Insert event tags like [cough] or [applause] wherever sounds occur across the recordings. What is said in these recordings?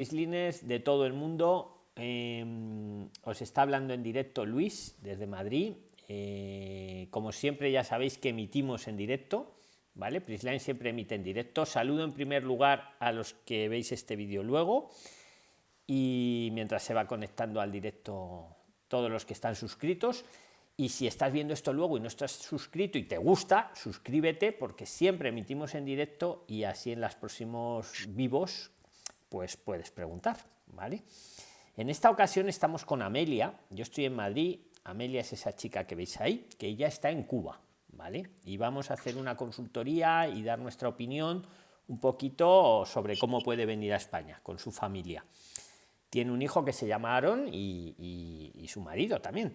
De todo el mundo. Em, os está hablando en directo Luis desde Madrid. Eh, como siempre ya sabéis que emitimos en directo. ¿Vale? Prisline siempre emite en directo. Saludo en primer lugar a los que veis este vídeo luego. Y mientras se va conectando al directo todos los que están suscritos. Y si estás viendo esto luego y no estás suscrito y te gusta, suscríbete porque siempre emitimos en directo y así en los próximos vivos pues puedes preguntar, ¿vale? En esta ocasión estamos con Amelia, yo estoy en Madrid, Amelia es esa chica que veis ahí, que ella está en Cuba, ¿vale? Y vamos a hacer una consultoría y dar nuestra opinión un poquito sobre cómo puede venir a España con su familia. Tiene un hijo que se llama Aaron y, y su marido también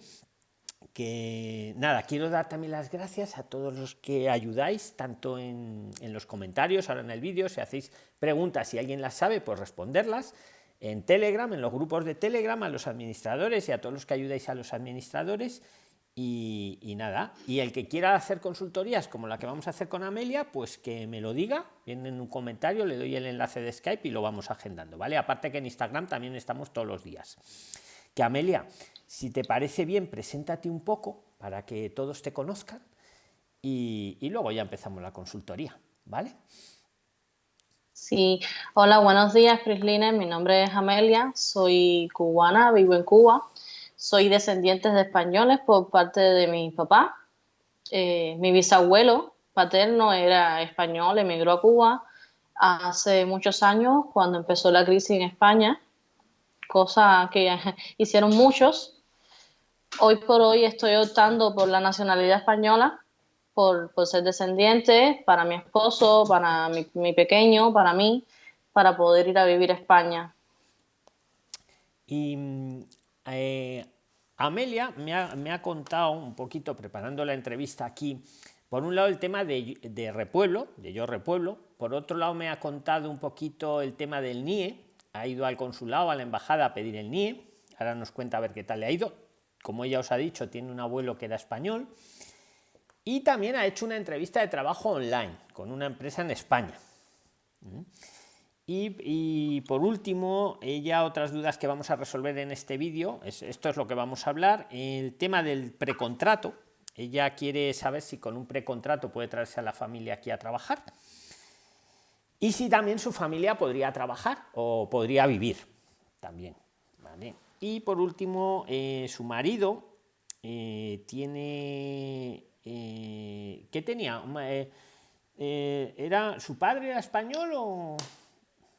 que nada, quiero dar también las gracias a todos los que ayudáis, tanto en, los comentarios, ahora en el vídeo, si hacéis preguntas, si alguien las sabe, pues responderlas, en Telegram, en los grupos de Telegram, a los administradores y a todos los que ayudáis a los administradores. Y, nada, y el que quiera hacer consultorías como la que vamos a hacer con Amelia, pues que me lo diga, viene en un comentario, le doy el enlace de Skype y lo vamos agendando, ¿vale? Aparte que en Instagram también estamos todos los días. Que Amelia, si te parece bien, preséntate un poco para que todos te conozcan y, luego ya empezamos la consultoría, ¿vale? Sí, hola, buenos días, Prislines. Mi nombre es Amelia, soy cubana, vivo en Cuba. Soy descendiente de españoles por parte de mi papá. Eh, mi bisabuelo paterno era español, emigró a Cuba hace muchos años cuando empezó la crisis en España, cosa que [laughs] hicieron muchos hoy por hoy estoy optando por la nacionalidad española, por, ser descendiente, para mi esposo, para mi, pequeño, para mí, para poder ir a vivir a España. Y eh, Amelia me ha, contado un poquito, preparando la entrevista aquí, por un lado el tema de, de, repueblo, de yo repueblo, por otro lado me ha contado un poquito el tema del NIE, ha ido al consulado, a la embajada a pedir el NIE, ahora nos cuenta a ver qué tal le ha ido, como ella os ha dicho, tiene un abuelo que era español y también ha hecho una entrevista de trabajo online con una empresa en España. ¿Mm? Y, por último, ella otras dudas que vamos a resolver en este vídeo, esto es lo que vamos a hablar, el tema del precontrato. Ella quiere saber si con un precontrato puede traerse a la familia aquí a trabajar y si también su familia podría trabajar o podría vivir también. ¿vale? Y por último, eh, su marido eh, tiene... Eh, ¿Qué tenía? ¿Era su padre era español o...?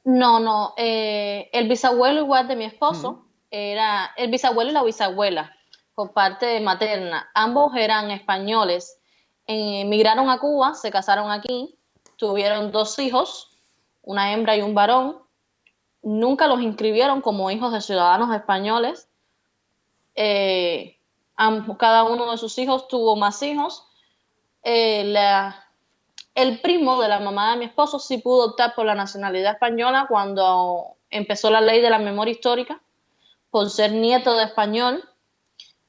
No, no. el bisabuelo igual de mi esposo era el bisabuelo y la bisabuela por parte materna. Ambos eran españoles. Emigraron a Cuba, se casaron aquí, tuvieron dos hijos, una hembra y un varón nunca los inscribieron como hijos de ciudadanos españoles. Eh, cada uno de sus hijos tuvo más hijos. Eh, el primo de la mamá de mi esposo sí pudo optar por la nacionalidad española cuando empezó la ley de la memoria histórica, por ser nieto de español.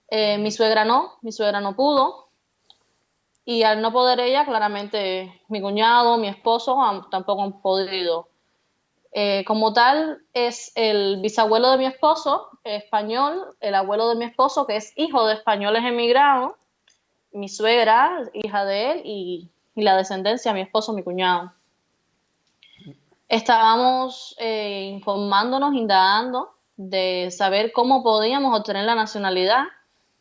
Eh, mi suegra no, mi suegra no pudo. Y al no poder ella, claramente mi cuñado, mi esposo tampoco han podido eh, como tal, es el bisabuelo de mi esposo, español, el abuelo de mi esposo, que es hijo de españoles emigrados, mi suegra, hija de él, y, la descendencia, mi esposo, mi cuñado. Estábamos eh, informándonos, indagando de saber cómo podíamos obtener la nacionalidad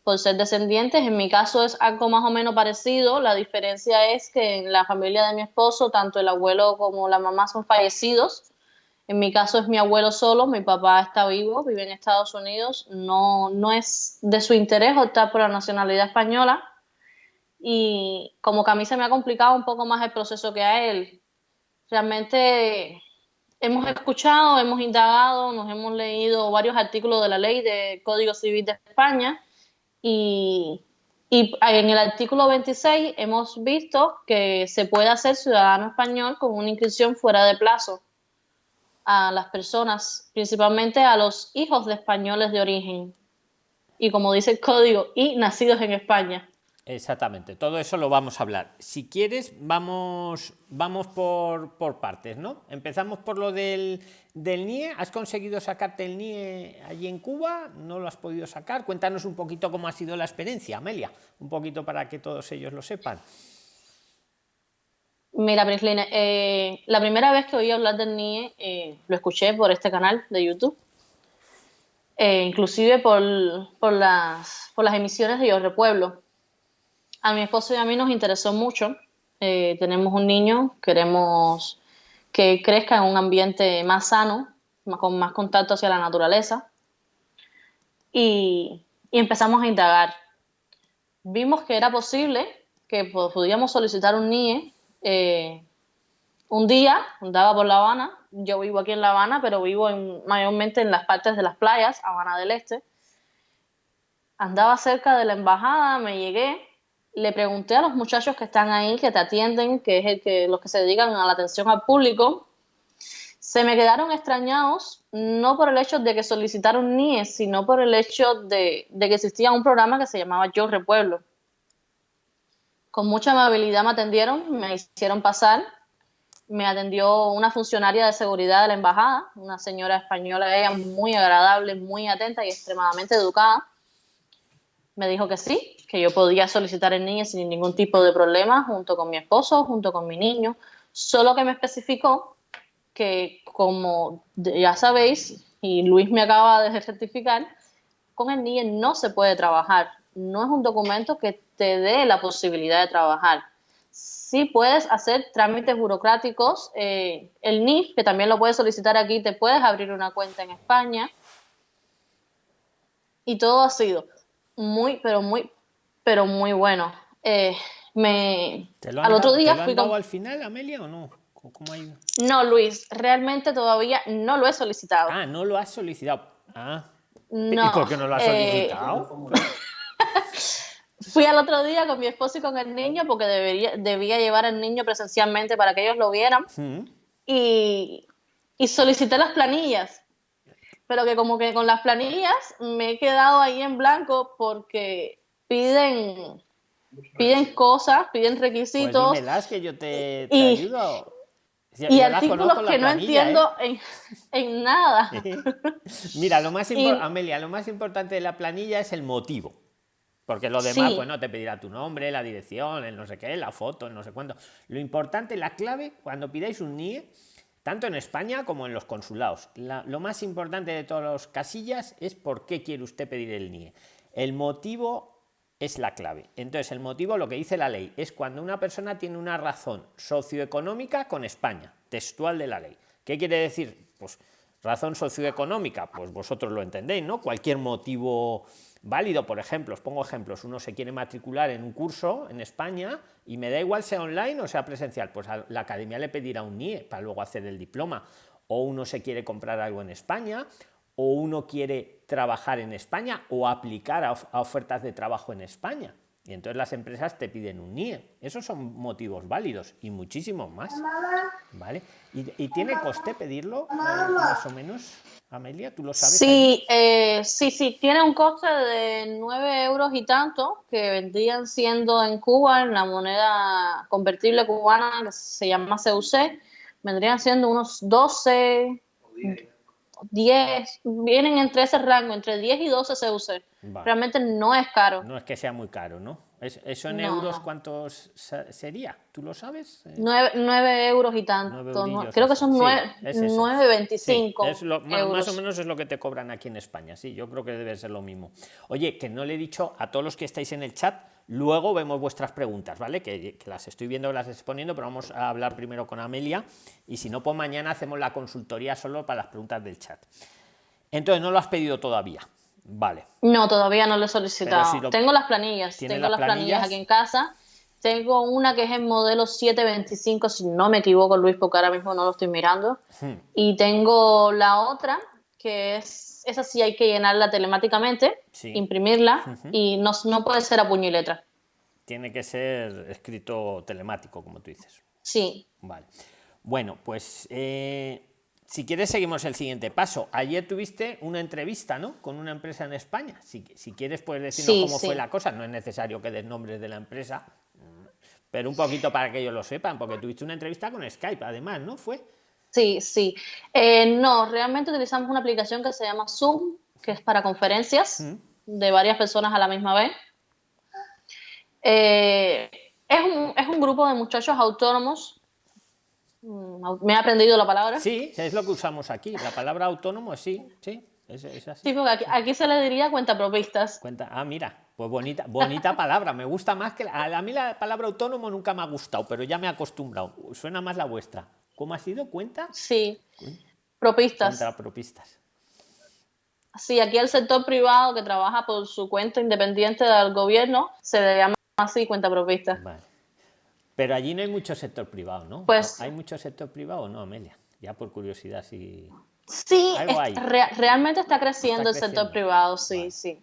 por ser descendientes. En mi caso es algo más o menos parecido. La diferencia es que en la familia de mi esposo, tanto el abuelo como la mamá son fallecidos en mi caso es mi abuelo solo, mi papá está vivo, vive en Estados Unidos, no, no es de su interés optar por la nacionalidad española y como que a mí se me ha complicado un poco más el proceso que a él. Realmente hemos escuchado, hemos indagado, nos hemos leído varios artículos de la ley de Código Civil de España y, en el artículo 26 hemos visto que se puede hacer ciudadano español con una inscripción fuera de plazo a las personas, principalmente a los hijos de españoles de origen. Y como dice el código, y nacidos en España. Exactamente, todo eso lo vamos a hablar. Si quieres, vamos, vamos por, por partes, ¿no? Empezamos por lo del, del NIE. ¿Has conseguido sacarte el NIE allí en Cuba? ¿No lo has podido sacar? Cuéntanos un poquito cómo ha sido la experiencia, Amelia, un poquito para que todos ellos lo sepan. Mira, Prisline, eh, la primera vez que oí hablar del NIE eh, lo escuché por este canal de YouTube, eh, inclusive por, por, las, por las emisiones de Yo Repueblo a mi esposo y a mí nos interesó mucho. Eh, tenemos un niño, queremos que crezca en un ambiente más sano, con más contacto hacia la naturaleza. Y, empezamos a indagar. Vimos que era posible que podíamos solicitar un NIE. Eh, un día andaba por La Habana, yo vivo aquí en La Habana, pero vivo mayormente en las partes de las playas, Habana del Este. Andaba cerca de la embajada, me llegué le pregunté a los muchachos que están ahí, que te atienden, que es el que, los que se dedican a la atención al público, se me quedaron extrañados, no por el hecho de que solicitaron NIE, sino por el hecho de, que existía un programa que se llamaba Yo Repueblo. Con mucha amabilidad me atendieron, me hicieron pasar, me atendió una funcionaria de seguridad de la embajada, una señora española, ella muy agradable, muy atenta y extremadamente educada. Me dijo que sí, que yo podía solicitar el niño sin ningún tipo de problema, junto con mi esposo, junto con mi niño, solo que me especificó que, como ya sabéis, y Luis me acaba de certificar, con el NIE no se puede trabajar. No es un documento que te dé la posibilidad de trabajar. Sí puedes hacer trámites burocráticos. Eh, el NIF, que también lo puedes solicitar aquí, te puedes abrir una cuenta en España. Y todo ha sido muy, pero muy pero muy bueno. Eh, me, al otro día ¿te lo han al final, Amelia, o no? ¿Cómo No, Luis, realmente todavía no lo he solicitado. Ah, no lo has solicitado. Ah. ¿Y por qué no lo has eh, solicitado? [laughs] Fui al otro día con mi esposo y con el niño porque debería, debía llevar al niño presencialmente para que ellos lo vieran. Y, y solicité las planillas. Pero que como que con las planillas me he quedado ahí en blanco porque piden, piden cosas, piden requisitos. Pues que yo te, ayudo. y artículos que no entiendo ¿eh? en, nada. [laughs] Mira, lo más Amelia, lo más importante de la planilla es el motivo. Porque lo demás, pues no te pedirá tu nombre, la dirección, el no sé qué, la foto, el no sé cuánto. Lo importante, la clave, cuando pidáis un NIE, tanto en España como en los consulados, lo más importante de todas las casillas es por qué quiere usted pedir el NIE. El motivo es la clave. Entonces, el motivo, lo que dice la ley, es cuando una persona tiene una razón socioeconómica con España, textual de la ley. ¿Qué quiere decir? Pues razón socioeconómica, pues vosotros lo entendéis, ¿no? Cualquier motivo válido, por ejemplo, os pongo ejemplos, uno se quiere matricular en un curso en España y me da igual sea online o sea presencial, pues a la academia le pedirá un NIE para luego hacer el diploma, o uno se quiere comprar algo en España, o uno quiere trabajar en España o aplicar a, ofertas de trabajo en España. Y entonces las empresas te piden un NIE. Esos son motivos válidos y muchísimos más. ¿Vale? ¿Y, tiene coste pedirlo, eh, más o menos, Amelia? ¿Tú lo sabes? Sí, eh, sí, sí. Tiene un coste de 9 euros y tanto, que vendrían siendo en Cuba, en la moneda convertible cubana, que se llama CUC, vendrían siendo unos 12, 10, vienen entre ese rango, entre 10 y 12 CUC. Realmente no es caro. No es que sea muy caro, ¿no? ¿Eso en euros cuántos sería? ¿Tú lo sabes? 9, euros y tanto. creo que son 9,25. más, o menos es lo que te cobran aquí en España. Sí, yo creo que debe ser lo mismo. Oye, que no le he dicho a todos los que estáis en el chat, luego vemos vuestras preguntas, ¿vale? Que, las estoy viendo, las exponiendo, pero vamos a hablar primero con Amelia y si no, pues mañana hacemos la consultoría solo para las preguntas del chat. Entonces, no lo has pedido todavía. Vale. No, todavía no lo he solicitado. tengo las planillas, tengo las planillas? aquí en casa. Tengo una que es el modelo 725, si no me equivoco, Luis, porque ahora mismo no lo estoy mirando. Hmm. Y tengo la otra, que es, esa sí hay que llenarla telemáticamente, imprimirla, y no, no puede ser a puño y letra. Tiene que ser escrito telemático, como tú dices. Sí. Vale. Bueno, pues eh, si quieres, seguimos el siguiente paso. Ayer tuviste una entrevista, ¿no? Con una empresa en España. Si, si quieres, puedes decirnos cómo fue la cosa. No es necesario que des nombres de la empresa, pero un poquito para que ellos lo sepan, porque tuviste una entrevista con Skype, además, ¿no? ¿Fue? Sí, sí. Eh, no, realmente utilizamos una aplicación que se llama Zoom, que es para conferencias de varias personas a la misma vez. Eh, es, un, es un grupo de muchachos autónomos me he aprendido la palabra. Sí, es lo que usamos aquí. La palabra autónomo, sí, sí. Es, así. Sí, porque aquí, se le diría cuentapropistas. Cuenta, ah, mira, pues bonita, bonita palabra. Me gusta más que a, mí la palabra autónomo nunca me ha gustado, pero ya me he acostumbrado. Suena más la vuestra. ¿Cómo ha sido? ¿Cuenta? Sí. Propistas. Cuentapropistas. Sí, aquí el sector privado que trabaja por su cuenta independiente del gobierno se le llama así cuentapropistas. Vale. Pero allí no hay mucho sector privado, ¿no? Pues, ¿Hay mucho sector privado o no, Amelia? Ya por curiosidad, sí. Sí, realmente está creciendo el sector privado, sí, sí.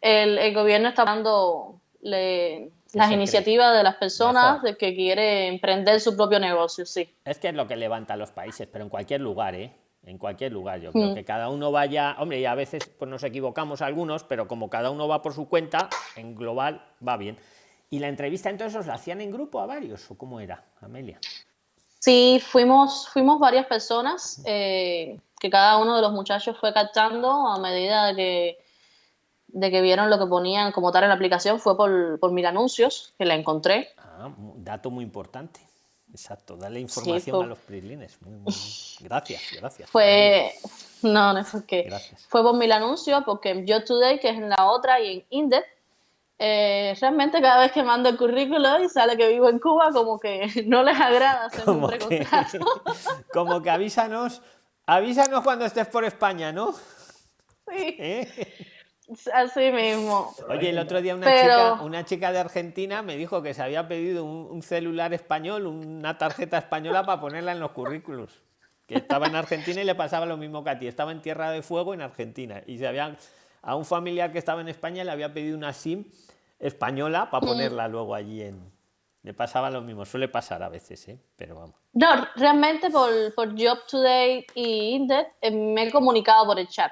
El, gobierno está dando las iniciativas de las personas de que quiere emprender su propio negocio, sí. Es que es lo que levanta a los países, pero en cualquier lugar, ¿eh? En cualquier lugar, yo creo mm. que cada uno vaya, hombre, y a veces pues nos equivocamos algunos, pero como cada uno va por su cuenta, en global va bien. ¿Y la entrevista entonces os la hacían en grupo a varios o cómo era, Amelia? Sí, fuimos, fuimos varias personas eh, que cada uno de los muchachos fue captando a medida de que, de que vieron lo que ponían como tal en la aplicación. Fue por, por mil anuncios que la encontré. Ah, dato muy importante. Exacto, darle información a los prislines. Gracias, gracias. Fue, no, no es porque fue por mil anuncios, porque en Yo Today, que es en la otra, y en Index, eh, realmente cada vez que mando el currículo y sale que vivo en Cuba, como que [laughs] no les agrada hacer un precontrato. [laughs] como que avísanos, avísanos cuando estés por España, ¿no? Sí. [laughs] ¿Eh? Así mismo. Oye, el otro día una, chica, una chica de Argentina me dijo que se había pedido un, celular español, una tarjeta española para ponerla en los currículos. Que estaba en Argentina y le pasaba lo mismo que a ti. Estaba en Tierra de Fuego en Argentina y se habían a un familiar que estaba en España le había pedido una SIM española para ponerla luego allí en... Le pasaba lo mismo, suele pasar a veces, ¿eh? pero vamos. No, realmente por, por Job Today y Indeed eh, me he comunicado por el chat.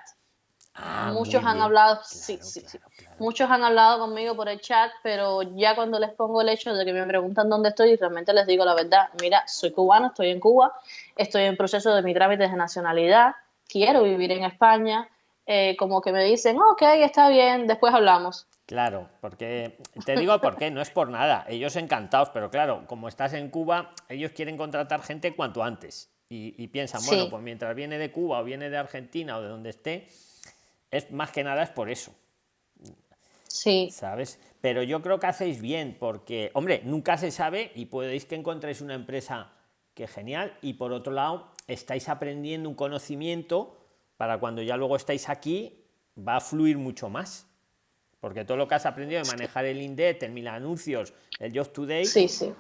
Ah, muchos han hablado, sí, sí, sí. Muchos han hablado conmigo por el chat, pero ya cuando les pongo el hecho de que me preguntan dónde estoy, realmente les digo la verdad. Mira, soy cubano, estoy en Cuba, estoy en proceso de mi trámite de nacionalidad, quiero vivir en España, eh, como que me dicen, ok, está bien, después hablamos. Claro, porque te digo por qué, no es por nada, ellos encantados, pero claro, como estás en Cuba, ellos quieren contratar gente cuanto antes y, piensan, bueno, pues mientras viene de Cuba o viene de Argentina o de donde esté, es más que nada es por eso. Sí. ¿Sabes? Pero yo creo que hacéis bien, porque, hombre, nunca se sabe y podéis que encontréis una empresa que genial y por otro lado estáis aprendiendo un conocimiento para cuando ya luego estáis aquí va a fluir mucho más porque todo lo que has aprendido de manejar el Indet, el mil anuncios, el Job Today,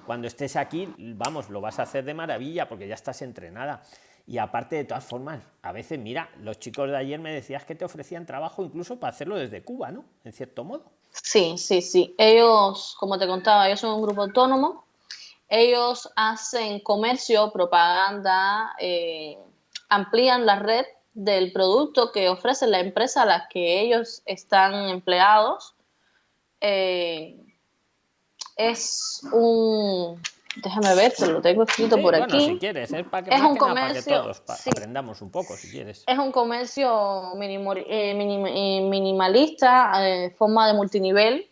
cuando estés aquí, vamos, lo vas a hacer de maravilla porque ya estás entrenada. Y aparte, de todas formas, a veces, mira, los chicos de ayer me decías que te ofrecían trabajo incluso para hacerlo desde Cuba, ¿no? En cierto modo. Sí, sí, sí. Ellos, como te contaba, ellos son un grupo autónomo. Ellos hacen comercio, propaganda, eh, amplían la red del producto que ofrece la empresa a la que ellos están empleados. Eh, es un déjame ver, se lo tengo escrito por aquí. Si quieres, es para que, es un comercio, todos aprendamos un poco, si quieres. Es un comercio eh, eh, minimalista, forma de multinivel.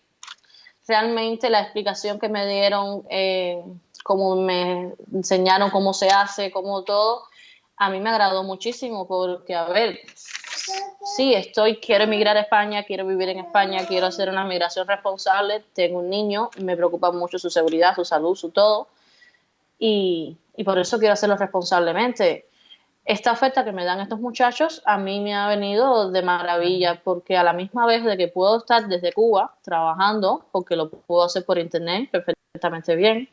Realmente la explicación que me dieron, como me enseñaron cómo se hace, cómo todo, a mí me agradó muchísimo porque, a ver, sí, estoy, quiero emigrar a España, quiero vivir en España, quiero hacer una migración responsable, tengo un niño, me preocupa mucho su seguridad, su salud, su todo, y, por eso quiero hacerlo responsablemente. Esta oferta que me dan estos muchachos a mí me ha venido de maravilla porque a la misma vez de que puedo estar desde Cuba trabajando, porque lo puedo hacer por internet perfectamente bien,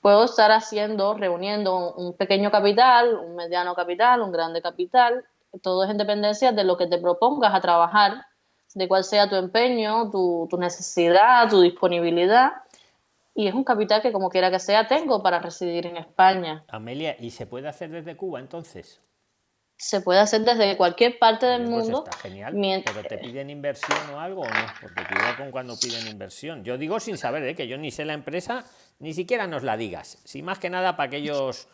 puedo estar haciendo, reuniendo un pequeño capital, un mediano capital, un grande capital, todo es en dependencia de lo que te propongas a trabajar, de cuál sea tu empeño, tu, necesidad, tu disponibilidad. y es un capital que como quiera que sea tengo para residir en España. Amelia, ¿y se puede hacer desde Cuba entonces? Se puede hacer desde cualquier parte del Pues mundo. está genial. Pero te piden inversión o algo o no, porque cuidado con cuando piden inversión. Yo digo sin saber, ¿eh? que yo ni sé la empresa, ni siquiera nos la digas. Si más que nada para que ellos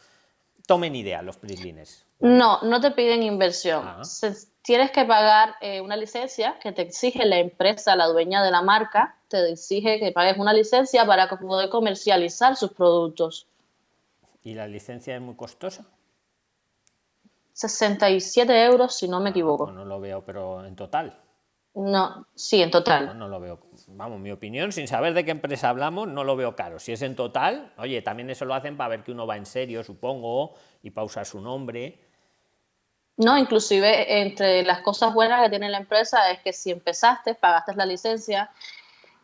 tomen idea, los prislines. No, no te piden inversión. Ah. Se- tienes que pagar eh, una licencia que te exige la empresa, la dueña de la marca, te exige que pagues una licencia para poder comercializar sus productos. ¿Y la licencia es muy costosa? 67 euros, si no me Pues equivoco. no lo veo, pero en total. No, sí, en No, total. no lo veo. Vamos, mi opinión, sin saber de qué empresa hablamos, no lo veo caro. Si es en total, oye, también eso lo hacen para ver que uno va en serio, supongo, y para usar su nombre. No, inclusive entre las cosas buenas que tiene la empresa es que si empezaste, pagaste la licencia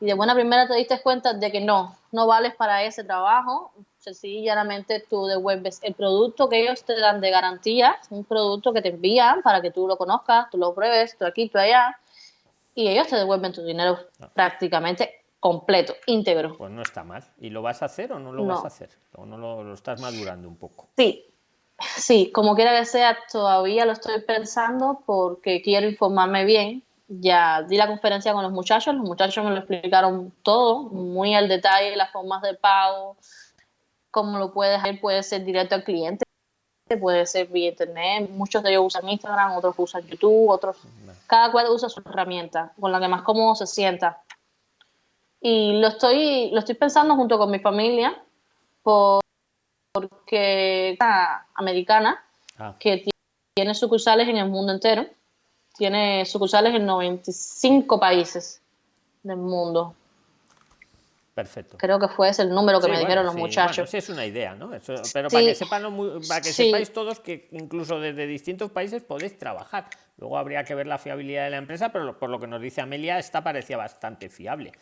y de buena primera te diste cuenta de que no, no vales para ese trabajo, sencillamente tú devuelves el producto que ellos te dan de garantía, un producto que te envían para que tú lo conozcas, tú lo pruebes, tú aquí, tú allá, y ellos te devuelven tu dinero prácticamente completo, íntegro. Pues no está mal. ¿Y lo vas a hacer o no lo No. vas a hacer? ¿O no lo, lo estás madurando un poco? Sí, sí, como quiera que sea, todavía lo estoy pensando porque quiero informarme bien. Ya di la conferencia con los muchachos, los muchachos me lo explicaron todo, muy al detalle, las formas de pago, cómo lo puedes hacer, puede ser directo al cliente, puede ser vía internet, muchos de ellos usan Instagram, otros usan YouTube, otros, cada cual usa su herramienta, con la que más cómodo se sienta. Y lo estoy, lo estoy pensando junto con mi familia, por- porque una americana Ah, que ti- tiene sucursales en el mundo entero, tiene sucursales en 95 países del mundo. Perfecto. Creo que fue ese el número que Sí, me bueno, dijeron los sí, muchachos. bueno, sí es una idea, ¿no? Eso- pero Sí. para que sepan para que sepáis todos que incluso desde distintos países podéis trabajar. Luego habría que ver la fiabilidad de la empresa, pero por lo que nos dice Amelia, esta parecía bastante fiable.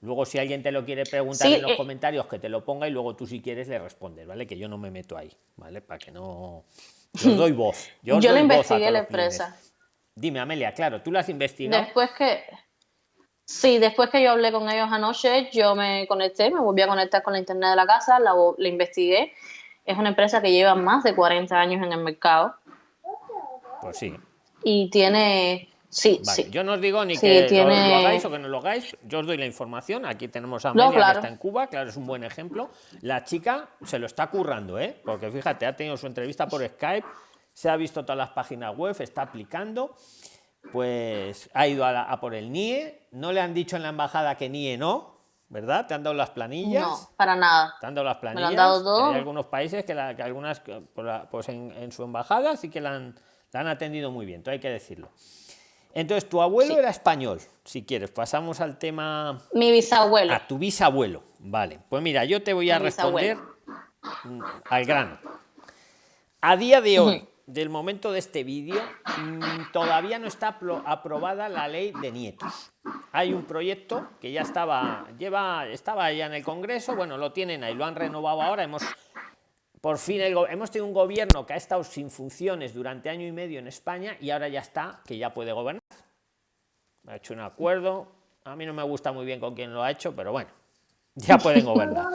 Luego, si alguien te lo quiere preguntar Sí, en los eh. comentarios, que te lo ponga y luego tú, si quieres, le respondes, ¿vale? Que yo no me meto ahí, ¿vale? Para que no. Yo [laughs] doy voz. Yo, Yo doy lo voz a investigué la los clientes. empresa. Dime, Amelia, claro, tú lo has investigado. Después que, sí, después que yo hablé con ellos anoche, yo me conecté, me volví a conectar con la internet de la casa, la, la investigué. Es una empresa que lleva más de 40 años en el mercado Pues sí. y tiene, sí, Vale, sí. yo no os digo ni Sí, que tiene- lo, hagáis o que no lo hagáis, yo os doy la información. Aquí tenemos a Amelia claro. que está en Cuba, claro, es un buen ejemplo. La chica se lo está currando, ¿eh? Porque fíjate, ha tenido su entrevista por Skype, se ha visto todas las páginas web, está aplicando, pues ha ido a, la- a por el NIE, no le han dicho en la embajada que NIE no, ¿verdad? Te han dado las planillas. No, para nada. Te han dado las lo planillas. han dado todo. Hay algunos países que, la- que algunas, pues en, en su embajada sí que la han, la han atendido muy bien, todo hay que decirlo. Entonces, tu abuelo Sí. era español, si quieres. Pasamos al tema. Mi bisabuelo. A tu bisabuelo. Vale. Pues mira, yo te voy a Mi responder bisabuelo. al grano. A día de hoy, del momento de este vídeo, mm, todavía no está apro- aprobada la ley de nietos. Hay un proyecto que ya estaba, lleva, estaba ya en el Congreso, bueno, lo tienen ahí, lo han renovado ahora, hemos por fin hemos tenido un gobierno que ha estado sin funciones durante año y medio en España y ahora ya está, que ya puede gobernar. Ha hecho un acuerdo, a mí no me gusta muy bien con quién lo ha hecho, pero bueno, ya pueden gobernar.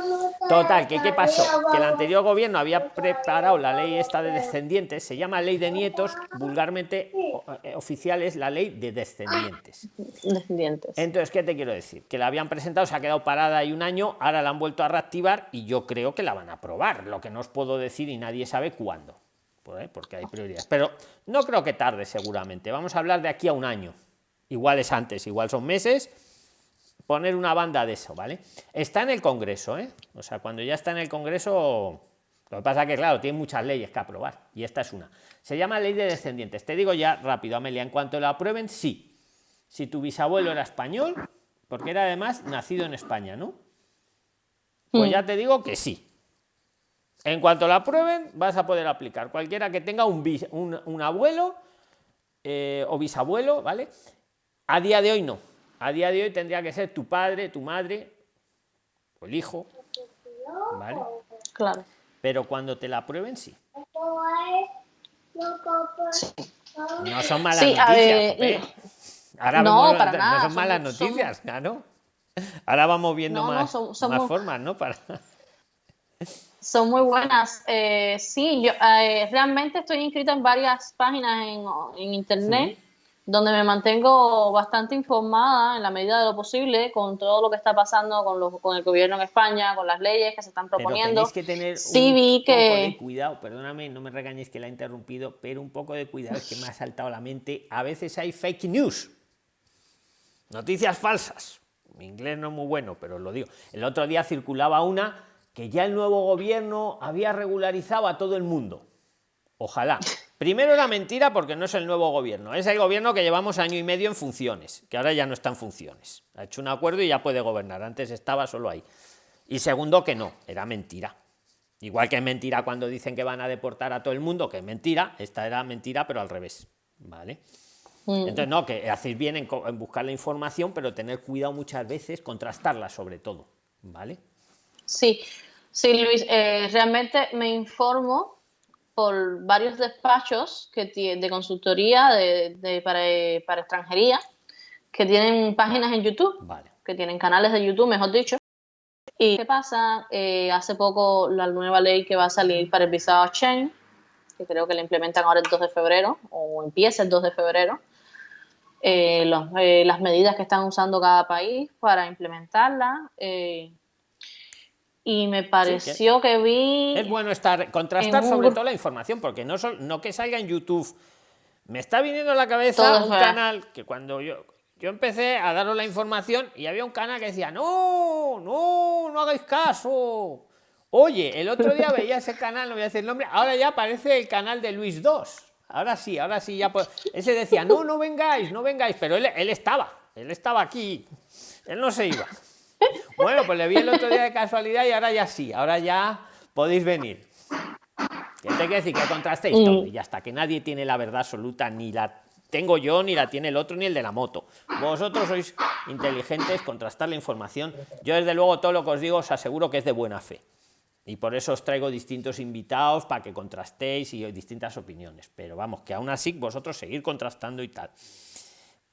Total, que qué pasó? Que el anterior gobierno había preparado la ley esta de descendientes, se llama ley de nietos, vulgarmente eh, oficial es la ley de descendientes. Descendientes. Entonces, ¿qué te quiero decir? Que la habían presentado, se ha quedado parada ahí un año, ahora la han vuelto a reactivar y yo creo que la van a aprobar. Lo que no os puedo decir y nadie sabe cuándo, ¿eh? porque hay prioridades. Pero no creo que tarde, seguramente. Vamos a hablar de aquí a un año. Igual es antes, igual son meses. Poner una banda de eso, ¿vale? Está en el Congreso, ¿eh? O sea, cuando ya está en el Congreso. Lo que pasa que, claro, tiene muchas leyes que aprobar y esta es una. Se llama Ley de Descendientes. Te digo ya rápido, Amelia, en cuanto la aprueben, sí si tu bisabuelo era español, porque era además nacido en España, ¿no? Pues Mm. ya te digo que sí. En cuanto la aprueben, vas a poder aplicar. Cualquiera que tenga un, bis- un, un abuelo eh, o bisabuelo, ¿vale? A día de hoy no. A día de hoy tendría que ser tu padre, tu madre, o el hijo, ¿vale? Claro. Pero cuando te la aprueben, sí. No son malas Sí, noticias, Ahora No, vemos- para no nada, son son- malas son- noticias, claro. Ahora vamos viendo más, más formas, ¿no? Para... Son muy buenas. Eh, sí, yo eh, realmente estoy inscrita en varias páginas en, internet donde me mantengo bastante informada en la medida de lo posible con todo lo que está pasando con, con el gobierno en España, con las leyes que se están proponiendo. Pero que tener un vi que... poco de cuidado, perdóname, no me regañes que la he interrumpido, pero un poco de cuidado es que me ha saltado la mente. A veces hay fake news, noticias falsas. Mi inglés no es muy bueno, pero lo digo. El otro día circulaba una que ya el nuevo gobierno había regularizado a todo el mundo. Ojalá. Primero era mentira porque no es el nuevo gobierno, es el gobierno que llevamos año y medio en funciones, que ahora ya no está en funciones. Ha hecho un acuerdo y ya puede gobernar, antes estaba solo ahí. Y segundo que no, era mentira. Igual que es mentira cuando dicen que van a deportar a todo el mundo, que es mentira, esta era mentira pero al revés. ¿Vale? Mm. Entonces, no, que hacéis bien en, buscar la información, pero tener cuidado muchas veces, contrastarla sobre todo. ¿Vale? Sí, sí, Luis, eh, realmente me informo por varios despachos que de consultoría de, para, extranjería que tienen páginas en YouTube, que tienen canales de YouTube, mejor dicho. ¿Y qué pasa? Eh, hace poco la nueva ley que va a salir para el visado Schengen, que creo que la implementan ahora el 2 de febrero, o empieza el 2 de febrero, eh, las medidas que están usando cada país para implementarla y me pareció que, vi es bueno estar contrastar sobre todo la información porque no no que salga en YouTube. Me está viniendo a la cabeza un canal que cuando yo yo empecé a daros la información y había un canal que decía no no no hagáis caso oye el otro día veía ese canal no voy a decir el nombre ahora ya aparece el canal de Luis 2 ahora sí ahora sí ya pues ese decía no no vengáis no vengáis pero él, él estaba él estaba aquí. Él no se iba bueno, pues le vi el otro día de casualidad y ahora ya sí, ahora ya podéis venir. ¿Qué te quiere decir? Que contrastéis mm. todo y hasta que nadie tiene la verdad absoluta, ni la tengo yo, ni la tiene el otro, ni el de la moto. Vosotros sois inteligentes, contrastar la información. Yo, desde luego, todo lo que os digo os aseguro que es de buena fe. Y por eso os traigo distintos invitados para que contrastéis y distintas opiniones. Pero vamos, que aún así vosotros seguir contrastando y tal.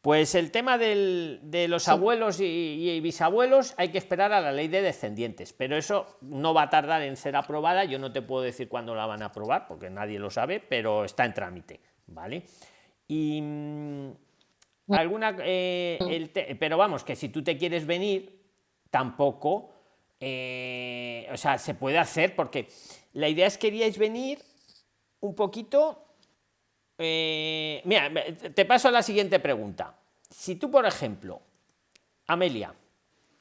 Pues el tema de los abuelos y, bisabuelos hay que esperar a la ley de descendientes, pero eso no va a tardar en ser aprobada. Yo no te puedo decir cuándo la van a aprobar porque nadie lo sabe, pero está en trámite, ¿vale? Y mm, alguna, eh, pero vamos, que si tú te quieres venir, tampoco, eh, o sea, se puede hacer porque la idea es que queríais venir un poquito eh, mira, te paso a la siguiente pregunta. Si tú, por ejemplo, Amelia,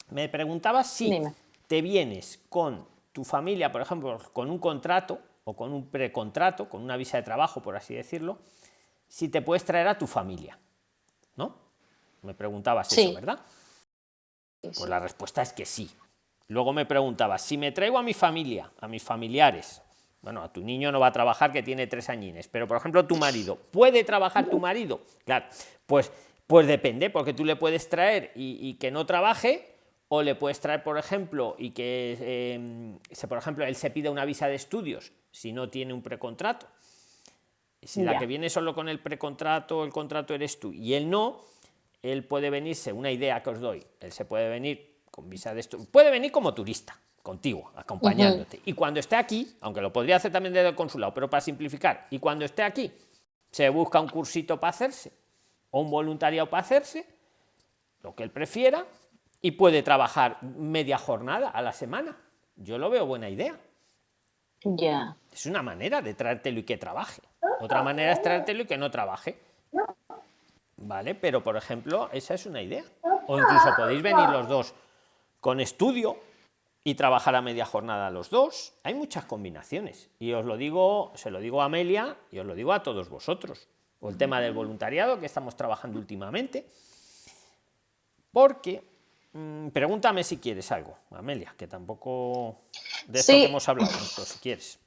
me preguntabas si te vienes con tu familia, por ejemplo, con un contrato o con un precontrato, con una visa de trabajo, por así decirlo, si te puedes traer a tu familia, ¿no? Me preguntabas eso, ¿verdad? Pues la respuesta es que sí. Luego me preguntabas, si me traigo a mi familia, a mis familiares, bueno, a tu niño no va a trabajar que tiene tres añines, pero por ejemplo tu marido, ¿puede trabajar tu marido? Claro, pues, pues depende, porque tú le puedes traer y, que no trabaje, o le puedes traer, por ejemplo, y que, em, por ejemplo, él se pide una visa de estudios si no tiene un precontrato. Si la que viene solo con el precontrato, el contrato eres tú, y él no, él puede venirse, una idea que os doy, él se puede venir con visa de estudios, puede venir como turista, contigo, acompañándote. Y cuando esté aquí, aunque lo podría hacer también desde el consulado, pero para simplificar, y cuando esté aquí, se busca un cursito para hacerse, o un voluntariado para hacerse, lo que él prefiera, y puede trabajar media jornada a la semana. Yo lo veo buena idea. Ya. Es una manera de traértelo y que trabaje. Otra manera es traértelo y que no trabaje. ¿Vale? Pero, por ejemplo, esa es una idea. O incluso podéis venir los dos con estudio y trabajar a media jornada los dos. Hay muchas combinaciones y os lo digo, se lo digo a Amelia y os lo digo a todos vosotros. O el tema del voluntariado que estamos trabajando últimamente. Porque, mm, pregúntame si quieres algo, Amelia, que tampoco de esto que hemos hablado, esto, si quieres.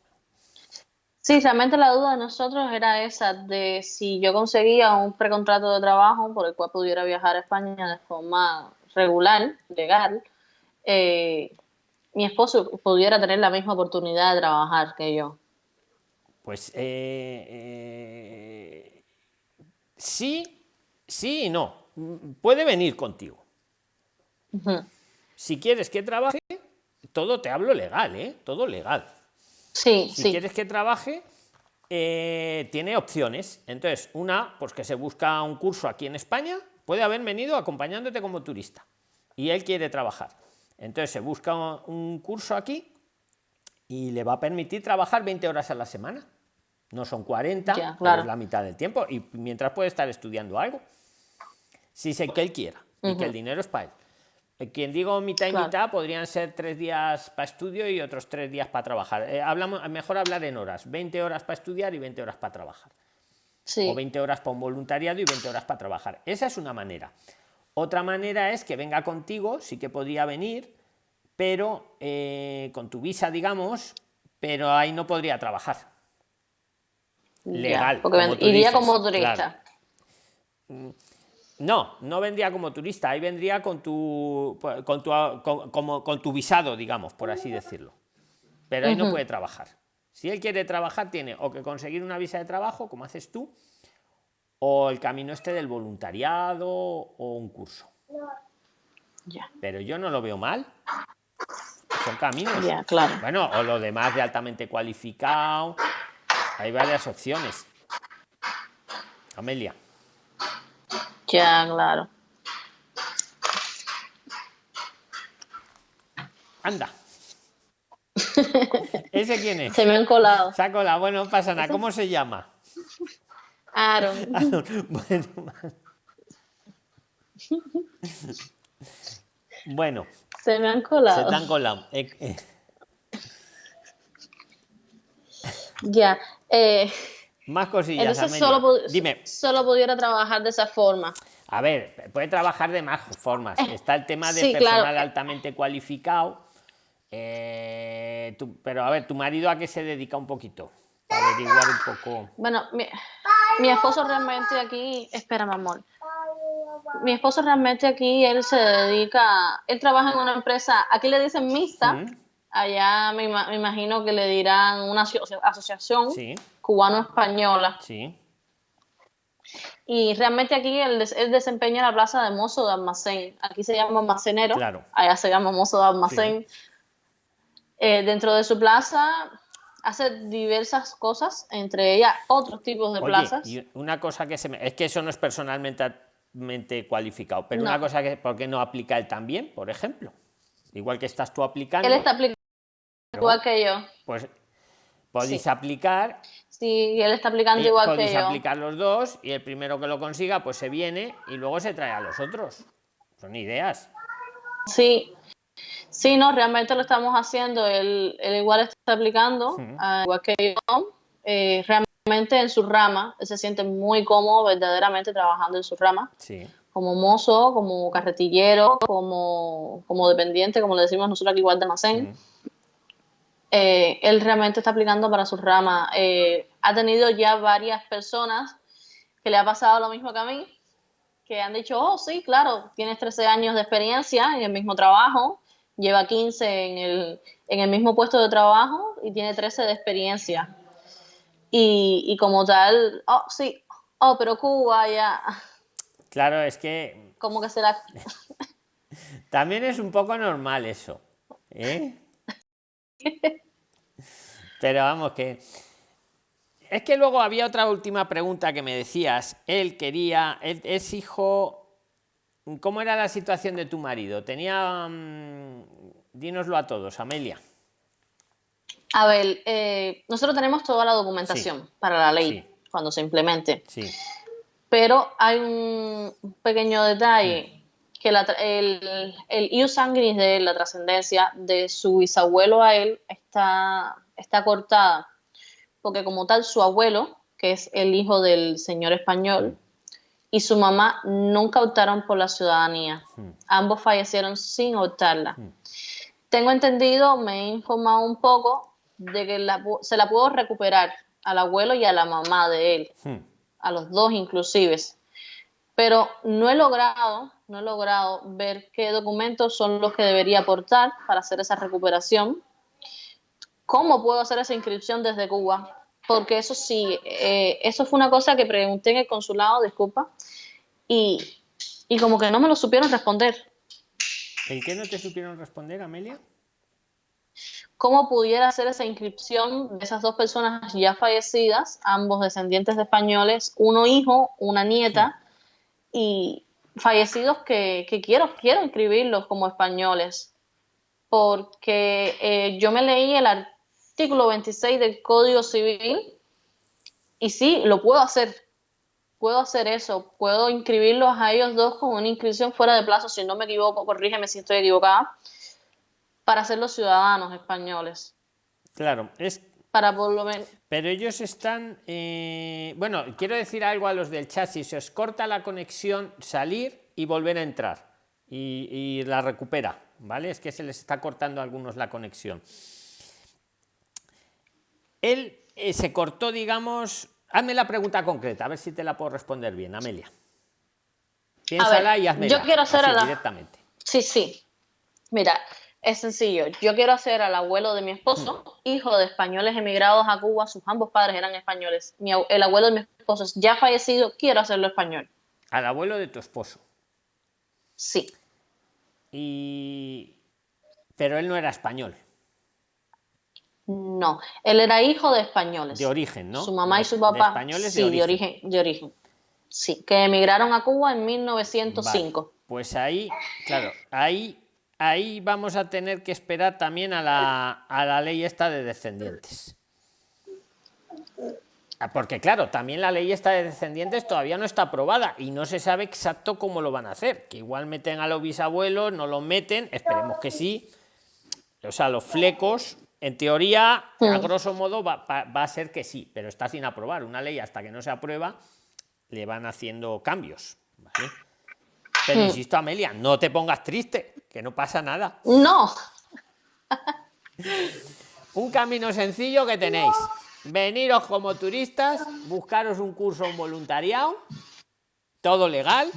Sí, realmente la duda de nosotros era esa, de si yo conseguía un precontrato de trabajo por el cual pudiera viajar a España de forma regular, legal, eh, mi esposo pudiera tener la misma oportunidad de trabajar que yo? Pues eh, eh, sí, sí y no. Puede venir contigo. Si quieres que trabaje, todo te hablo legal, ¿eh? Todo legal. Sí, si quieres que trabaje, eh, tiene opciones. Entonces, una, pues que se busca un curso aquí en España, puede haber venido acompañándote como turista y él quiere trabajar. Entonces se busca un curso aquí y le va a permitir trabajar 20 horas a la semana. No son 40, es la mitad del tiempo y mientras puede estar estudiando algo. Si sé que él quiera y que el dinero es para él. Eh, quien digo mitad y mitad podrían ser tres días para estudio y otros tres días para trabajar. Eh, hablamos, mejor hablar en horas, 20 horas para estudiar y 20 horas para trabajar. O 20 horas para un voluntariado y 20 horas para trabajar. Esa es una manera. Otra manera es que venga contigo, sí que podría venir, pero eh, con tu visa, digamos, pero ahí no podría trabajar. Legal. porque iría como turista. Mm, no, no vendría como turista, ahí vendría con tu, con tu, como, con tu visado, digamos, por así decirlo. Pero ahí no puede trabajar. Si él quiere trabajar, tiene o que conseguir una visa de trabajo, como haces tú, o el camino este del voluntariado o un curso. Pero yo no lo veo mal. Son caminos. claro. Bueno, o lo demás de altamente cualificado. Hay varias opciones. Amelia. Ya, claro. Anda. [laughs] ¿Ese quién es? Se me han colado. Se ha colado. Bueno, pasa nada. ¿Cómo se llama? Aaron. [laughs] Bueno. [laughs] Se me han colado. Se te han colado. Eh, eh. Ya. Eh, Más cosillas. Entonces solo, Dime. solo pudiera trabajar de esa forma. A ver, puede trabajar de más formas. Está el tema de personal altamente cualificado. pero a ver, ¿tu marido a qué se dedica un poquito? Para averiguar un poco. Bueno, mi esposo realmente aquí, espera, mi amor. Mi esposo realmente aquí, él se dedica, él trabaja en una empresa, aquí le dicen mixta, allá me, imagino que le dirán una asociación cubano-española. Sí. Y realmente aquí él, desempeña la plaza de mozo de almacén. Aquí se llama almacenero, allá se llama mozo de almacén. Eh, dentro de su plaza hace diversas cosas, entre ellas otros tipos de plazas. Y una cosa que se me... Es que eso no es personalmente cualificado, pero una cosa que, ¿por qué no aplica él también, por ejemplo? Igual que estás tú aplicando. Él está aplicando igual que yo. Pues podéis aplicar. Sí, él está aplicando igual que yo. Podéis aplicar los dos y el primero que lo consiga, pues se viene y luego se trae a los otros. Son ideas. Sí, Sí, no, realmente lo estamos haciendo. Él, igual está aplicando, ah, igual que yo. Eh, realmente en su rama, él se siente muy cómodo verdaderamente trabajando en su rama. Como mozo, como carretillero, como, como dependiente, como le decimos nosotros aquí igual de almacén. Eh, él realmente está aplicando para su rama. Eh, ha tenido ya varias personas que le ha pasado lo mismo que a mí, que han dicho, oh, sí, claro, tienes 13 años de experiencia en el mismo trabajo, lleva 15 en el, en el mismo puesto de trabajo y tiene 13 de experiencia. Y, y como tal, oh, sí, oh, pero Cuba ya. Claro, es que. Como que será. [laughs] También es un poco normal eso. ¿eh? [laughs] Pero vamos, que. Es que luego había otra última pregunta que me decías. Él quería. Él es hijo ¿Cómo era la situación de tu marido? Tenía... Mm, dínoslo a todos, Amelia. A ver, eh, nosotros tenemos toda la documentación para la ley cuando se implemente. Sí. Pero hay un pequeño detalle, que el, el ius sanguinis de la trascendencia de su bisabuelo a él está, está cortada, porque como tal su abuelo, que es el hijo del señor español, y su mamá nunca optaron por la ciudadanía. Hmm. Ambos fallecieron sin optarla. Hmm. Tengo entendido, me he informado un poco de que se la pudo recuperar al abuelo y a la mamá de él, hmm. a los dos inclusive. Pero no he logrado, no he logrado ver qué documentos son los que debería aportar para hacer esa recuperación. ¿Cómo puedo hacer esa inscripción desde Cuba? porque eso sí, eh, eso fue una cosa que pregunté en el consulado, disculpa, y, como que no me lo supieron responder. ¿El qué no te supieron responder, Amelia? ¿Cómo pudiera hacer esa inscripción de esas dos personas ya fallecidas, ambos descendientes de españoles, uno hijo, una nieta, y fallecidos que, quiero, quiero inscribirlos como españoles? Porque eh, yo me leí el artículo 26 del Código Civil y sí, lo puedo hacer. Puedo hacer eso, puedo inscribirlos a ellos dos con una inscripción fuera de plazo, si no me equivoco, corrígeme si estoy equivocada para ser los ciudadanos españoles. Claro, es... Para por lo menos... Pero ellos están... Eh, bueno, quiero decir algo a los del chat. Si se os corta la conexión, salir y volver a entrar. Y, la recupera, ¿vale? Es que se les está cortando a algunos la conexión. Él eh, se cortó, digamos... Hazme la pregunta concreta, a ver si te la puedo responder bien, Amelia. Piénsala y hazme. Yo quiero hacer la... directamente. Sí, sí. Mira, es sencillo. Yo quiero hacer al abuelo de mi esposo, hijo de españoles emigrados a Cuba. Sus ambos padres eran españoles. el abuelo de mi esposo es ya fallecido. Quiero hacerlo español. Al abuelo de tu esposo. Sí. Y. Pero él no era español. No, él era hijo de españoles. De origen, ¿no? Su mamá y su papá. españoles sí, de origen. de origen. Sí, que emigraron a Cuba en 1905. Pues ahí, claro, ahí ahí vamos a tener que esperar también a la, ley esta de descendientes. Ah, porque claro, también la ley esta de descendientes todavía no está aprobada y no se sabe exacto cómo lo van a hacer. Que igual meten a los bisabuelos, no lo meten, esperemos que sí. O sea, los flecos, en teoría, a grosso modo, va, a ser que sí, pero está sin aprobar. Una ley hasta que no se aprueba, le van haciendo cambios. Pero insisto, Amelia, no te pongas triste que no pasa nada. No. un camino sencillo que tenéis. Veniros como turistas, buscaros un curso, un voluntariado, todo legal,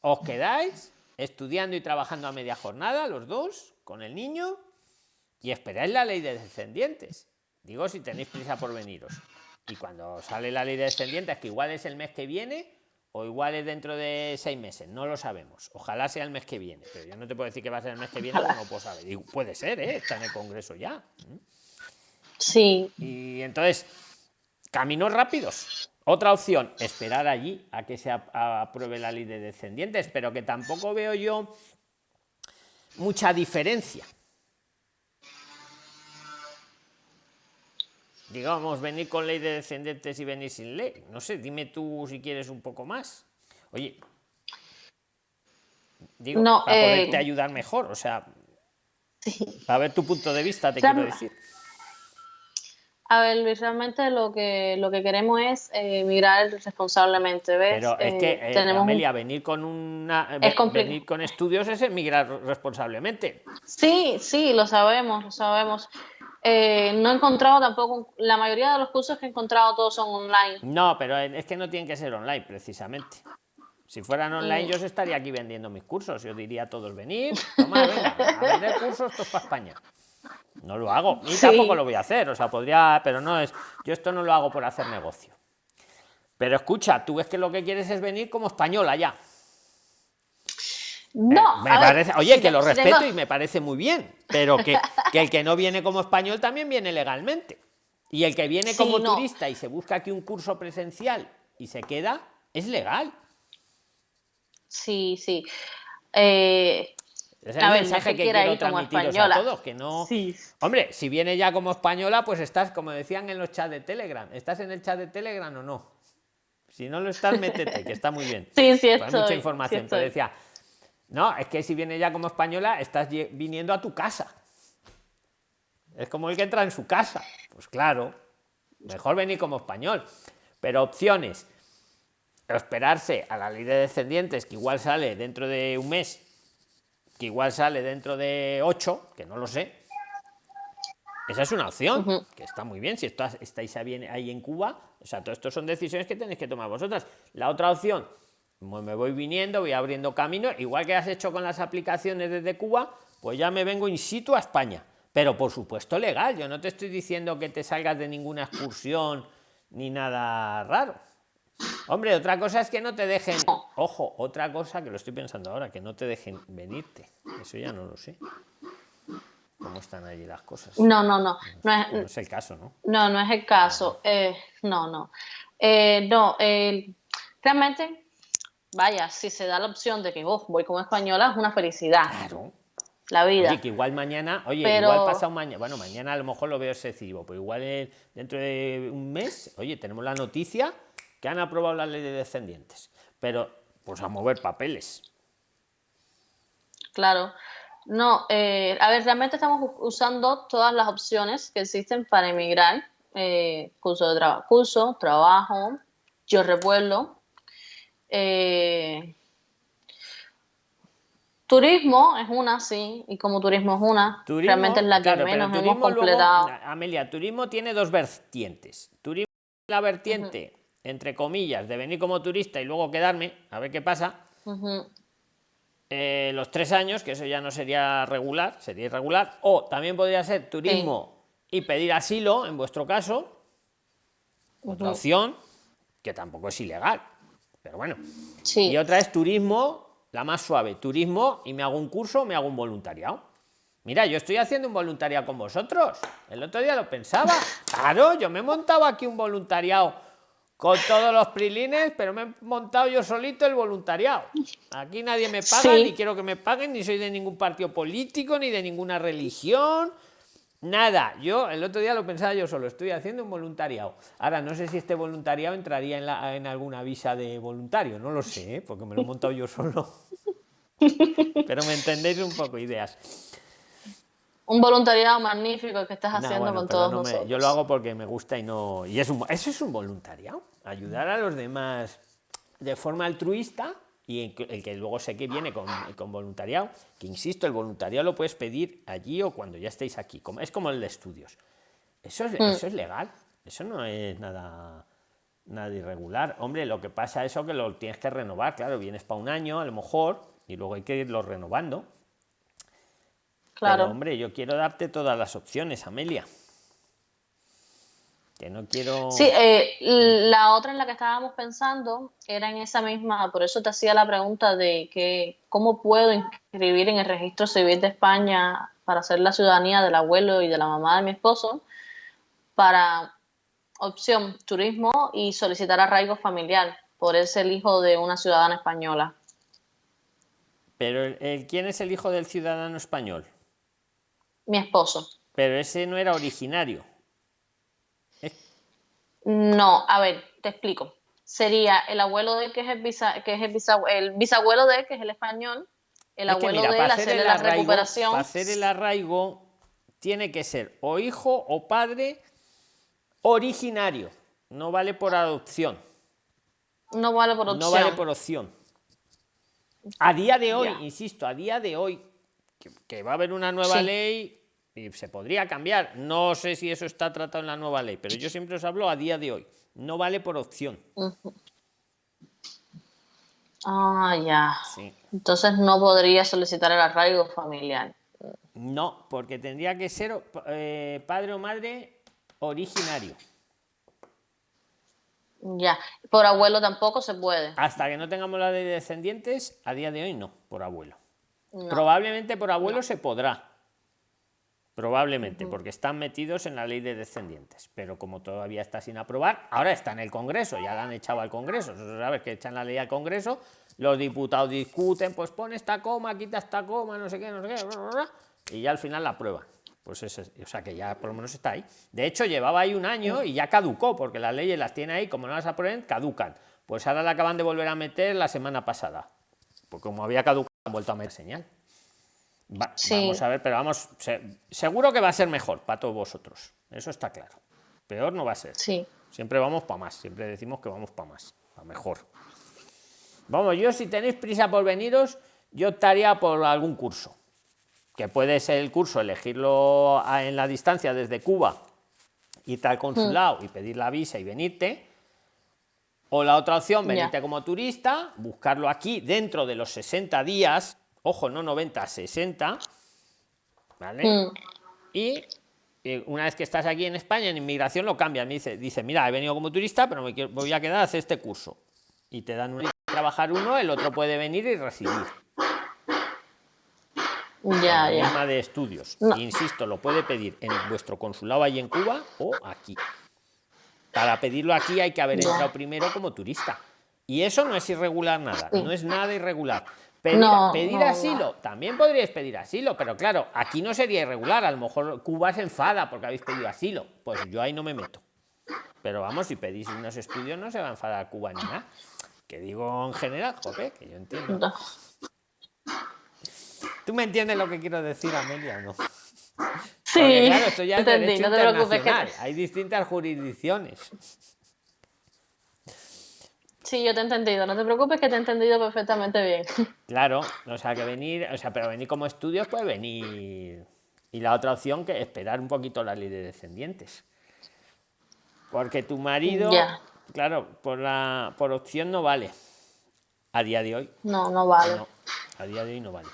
os quedáis estudiando y trabajando a media jornada, los dos, con el niño, y esperáis la ley de descendientes. Digo, si tenéis prisa por veniros. Y cuando sale la ley de descendientes, que igual es el mes que viene, o igual es dentro de seis meses, no lo sabemos. Ojalá sea el mes que viene, pero yo no te puedo decir que va a ser el mes que viene, no puedo saber. Y puede ser, ¿eh? está en el Congreso ya. Sí. Y entonces, caminos rápidos. Otra opción, esperar allí a que se apruebe la ley de descendientes, pero que tampoco veo yo mucha diferencia. Digamos, venir con ley de descendentes y venir sin ley. No sé, dime tú si quieres un poco más. Oye, digo, para poderte eh, ayudar mejor, o sea, para ver tu punto de vista, te quiero decir. A ver, Luis, realmente lo que, lo que queremos es eh, mirar responsablemente, ¿ves? Pero es que, eh, tenemos Amelia, venir con una venir con estudios es emigrar responsablemente. Sí, sí, lo sabemos, lo sabemos. Eh, no he encontrado tampoco, la mayoría de los cursos que he encontrado todos son online. No, pero es que no tienen que ser online, precisamente. Si fueran online, yo estaría aquí vendiendo mis cursos. Yo diría a todos venir, toma, venga, a vender cursos, esto es para España. No lo hago, ni tampoco lo voy a hacer, o sea, podría, pero no es, yo esto no lo hago por hacer negocio. Pero escucha, tú ves que lo que quieres es venir como española ya. No, eh, oye, que lo respeto y me parece muy bien, pero que, el que no viene como español también viene legalmente. Y el que viene como turista y se busca aquí un curso presencial y se queda, es legal. Sí, sí. Eh, es el mensaje que, quiero transmitiros a todos, que no... Hombre, si viene ya como española, pues estás, como decían en los chats de Telegram, ¿estás en el chat de Telegram o no? Si no lo estás, métete, que está muy bien. Sí, sí, Hay mucha información. Te decía, no, es que si viene ya como española, estás viniendo a tu casa. Es como el que entra en su casa. Pues claro, mejor venir como español. Pero opciones, esperarse a la ley de descendientes, que igual sale dentro de un mes, que igual sale dentro de ocho, que no lo sé. Esa es una opción, que está muy bien. Si estáis ahí en Cuba, o sea, todo esto son decisiones que tenéis que tomar vosotras. La otra opción, me voy viniendo, voy abriendo camino, igual que has hecho con las aplicaciones desde Cuba, pues ya me vengo in situ a España. Pero por supuesto legal, yo no te estoy diciendo que te salgas de ninguna excursión ni nada raro. Hombre, otra cosa es que no te dejen. Ojo, otra cosa que lo estoy pensando ahora, que no te dejen venirte. Eso ya no lo sé. ¿Cómo están allí las cosas? No, no, no. No es, No es el caso, ¿no? no, no es el caso. Eh, no, no. Eh, no, eh, realmente, vaya, si se da la opción de que oh, voy como española, es una felicidad, Claro. la vida. Oye, que igual mañana, oye, Pero- igual pasado mañana, bueno, mañana a lo mejor lo veo excesivo, pero igual dentro de un mes, oye, tenemos la noticia que han aprobado la ley de descendientes. Pero, pues a mover papeles. Claro. No, eh, a ver, realmente estamos usando todas las opciones que existen para emigrar. Eh, curso de trabajo, curso, trabajo, yo revuelo. Eh, turismo es una, sí, y como turismo es una, Turismo, realmente es la que claro, menos hemos luego- completado. Amelia, turismo tiene dos vertientes. Turismo la vertiente, entre comillas, de venir como turista y luego quedarme, a ver qué pasa. Eh, los tres años, que eso ya no sería regular, sería irregular, o también podría ser turismo y pedir asilo, en vuestro caso, otra Ujú. opción, que tampoco es ilegal, pero bueno. Sí. Y otra es turismo, la más suave, turismo y me hago un curso, me hago un voluntariado. Mira, yo estoy haciendo un voluntariado con vosotros. El otro día lo pensaba. Claro, yo me he montado aquí un voluntariado con todos los prilines, pero me he montado yo solito el voluntariado. Aquí nadie me paga, Sí. ni quiero que me paguen, ni soy de ningún partido político, ni de ninguna religión. Nada, yo el otro día lo pensaba yo solo, estoy haciendo un voluntariado. Ahora, no sé si este voluntariado entraría en, la- en alguna visa de voluntario, no lo sé, ¿eh? porque me lo he montado yo solo. [laughs] Pero me entendéis un poco ideas. Un voluntariado magnífico que estás Nah, haciendo bueno, con todos no me- yo lo hago porque me gusta y no. Y es un, eso es un voluntariado. Ayudar a los demás de forma altruista y el que, luego sé que viene con, con voluntariado. Que insisto, el voluntariado lo puedes pedir allí o cuando ya estéis aquí. Como, es como el de estudios. Eso es, Mm. eso es legal. Eso no es nada, nada irregular. Hombre, lo que pasa es eso que lo tienes que renovar. Claro, vienes para un año a lo mejor y luego hay que irlo renovando. Claro. Pero, hombre, yo quiero darte todas las opciones, Amelia. Que no quiero. Sí, eh, la otra en la que estábamos pensando era en esa misma, por eso te hacía la pregunta de que cómo puedo inscribir en el registro civil de España para hacer la ciudadanía del abuelo y de la mamá de mi esposo para opción turismo y solicitar arraigo familiar por ser el hijo de una ciudadana española. Pero el- ¿quién es el hijo del ciudadano español? Mi esposo. Pero ese no era originario. No, a ver, te explico. Sería el abuelo de él, que es el, bisa- que es el, el bisabuelo de él, que es el español, el Es abuelo mira, de él, hacer hacerle el la arraigo- recuperación. Para hacer el arraigo tiene que ser o hijo o padre originario. No vale por adopción. No vale por opción. No vale por opción. A día de hoy, insisto, a día de hoy, que, que va a haber una nueva Sí. ley y se podría cambiar. No sé si eso está tratado en la nueva ley, pero yo siempre os hablo a día de hoy. No vale por opción. Ah, ya. Sí. Entonces no podría solicitar el arraigo familiar. No, porque tendría que ser eh, padre o madre originario. Ya. Por abuelo tampoco se puede. Hasta que no tengamos la ley de descendientes, a día de hoy no, por abuelo. No. Probablemente por abuelo se podrá. Probablemente, porque están metidos en la ley de descendientes. Pero como todavía está sin aprobar, ahora está en el Congreso, ya la han echado al Congreso. Eso sabes que echan la ley al Congreso, los diputados discuten, pues pone esta coma, quita esta coma, no sé qué, no sé qué, bla, bla, bla, y ya al final la aprueban. Pues eso, es- o sea que ya por lo menos está ahí. De hecho, llevaba ahí un año y ya caducó, porque las leyes las tiene ahí, como no las aprueben, caducan. Pues ahora la acaban de volver a meter la semana pasada. Porque como había caducado, han vuelto a meter señal. Va- Sí. Vamos a ver, pero vamos, se- seguro que va a ser mejor para todos vosotros. Eso está claro. Peor no va a ser. Sí. Siempre vamos para más. Siempre decimos que vamos para más, para mejor. Vamos, yo si tenéis prisa por veniros, yo optaría por algún curso. Que puede ser el curso, elegirlo en la distancia desde Cuba, irte al consulado y pedir la visa y venirte. O la otra opción, venirte como turista, buscarlo aquí dentro de los 60 días, ojo, no 90, 60, ¿vale? Mm, Y eh, una vez que estás aquí en España, en inmigración lo cambian. Me dice, dice, mira, he venido como turista, pero me voy a quedar a hacer este curso. Y te dan un trabajar uno, el otro puede venir y residir. Ya, ya. de estudios. Insisto, lo puede pedir en vuestro consulado ahí en Cuba o aquí. Para pedirlo aquí hay que haber entrado primero como turista. Y eso no es irregular nada, no es nada irregular. Pedir, asilo, también podríais pedir asilo, pero claro, aquí no sería irregular. A lo mejor Cuba se enfada porque habéis pedido asilo. Pues yo ahí no me meto. Pero vamos, si pedís unos estudios, no se va a enfadar Cuba ni nada. Que digo en general, jope, que yo entiendo. ¿Tú me entiendes lo que quiero decir, Amelia, no? Sí, claro, esto ya es derecho internacional. Hay distintas jurisdicciones. Sí, yo te he entendido. No te preocupes que te he entendido perfectamente bien. [laughs] Claro, o sea, que venir, o sea, pero venir como estudios puede venir. Y la otra opción que esperar un poquito la ley de descendientes. Porque tu marido, claro, por la por opción no vale. A día de hoy. No, no vale. a día de hoy no vale.